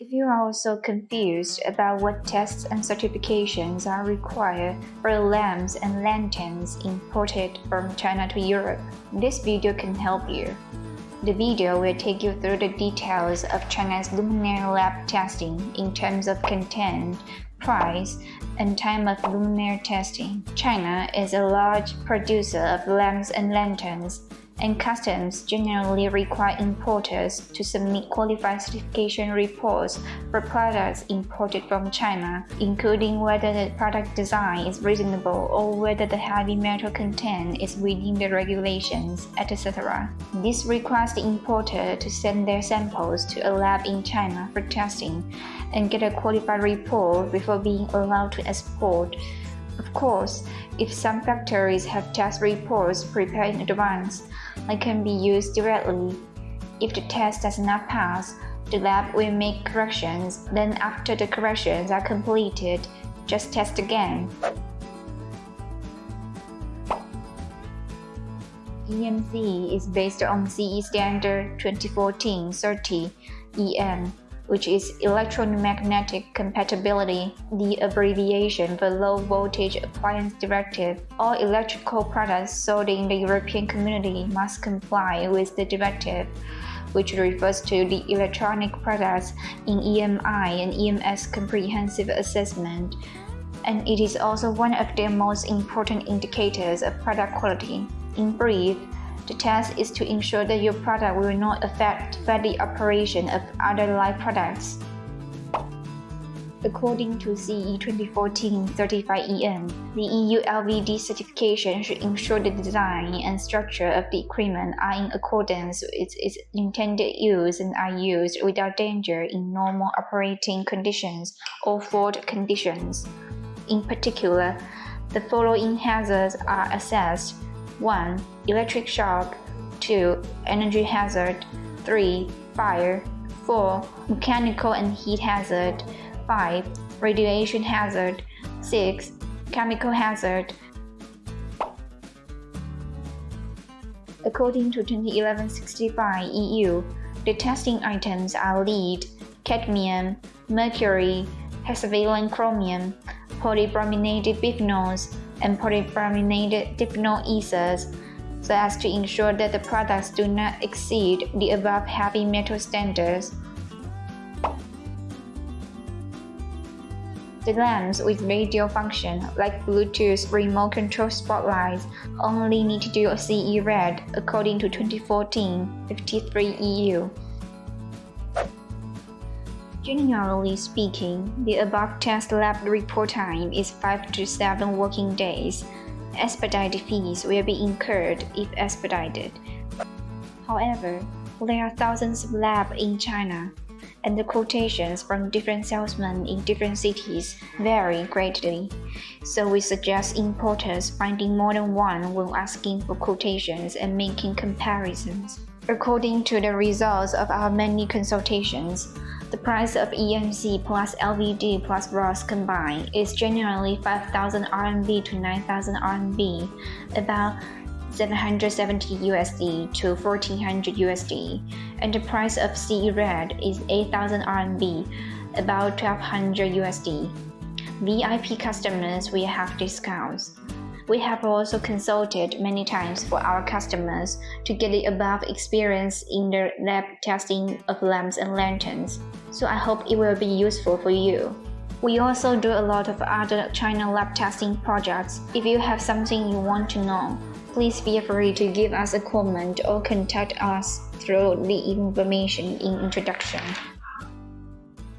If you are also confused about what tests and certifications are required for lamps and lanterns imported from China to Europe, this video can help you. The video will take you through the details of China's luminaire lab testing in terms of content, price, and time of luminaire testing. China is a large producer of lamps and lanterns and customs generally require importers to submit qualified certification reports for products imported from China, including whether the product design is reasonable or whether the heavy metal content is within the regulations, etc. This requires the importer to send their samples to a lab in China for testing and get a qualified report before being allowed to export. Of course, if some factories have test reports prepared in advance, they can be used directly. If the test does not pass, the lab will make corrections, then after the corrections are completed, just test again. EMC is based on CE standard 2014-30 EN which is electromagnetic compatibility, the abbreviation for Low Voltage Appliance Directive. All electrical products sold in the European community must comply with the directive, which refers to the electronic products in EMI and EMS comprehensive assessment, and it is also one of the most important indicators of product quality. In brief, the test is to ensure that your product will not affect the operation of other live products. According to CE 2014-35EN, the EU LVD certification should ensure the design and structure of the equipment are in accordance with its intended use and are used without danger in normal operating conditions or fault conditions. In particular, the following hazards are assessed 1. Electric shock 2. Energy hazard 3. Fire 4. Mechanical and heat hazard 5. Radiation hazard 6. Chemical hazard According to 2011-65 EU, the testing items are lead, cadmium, mercury, hexavalent chromium, polybrominated biphenyls, and polybrominated diphenyl ethers so as to ensure that the products do not exceed the above heavy metal standards. The lamps with radio function, like Bluetooth remote control spotlights, only need to do a CE red according to 2014-53 EU. Generally speaking, the above test lab report time is 5 to 7 working days. Expedited fees will be incurred if expedited. However, there are thousands of labs in China, and the quotations from different salesmen in different cities vary greatly. So we suggest importers finding more than one when asking for quotations and making comparisons. According to the results of our many consultations, the price of EMC plus LVD plus RoHS combined is generally 5,000 RMB to 9,000 RMB, about 770 USD to 1400 USD, and the price of CE Red is 8,000 RMB, about 1200 USD. VIP customers will have discounts. We have also consulted many times for our customers to get the above experience in the lab testing of lamps and lanterns, so I hope it will be useful for you. We also do a lot of other China lab testing projects. If you have something you want to know, please feel free to give us a comment or contact us through the information in introduction.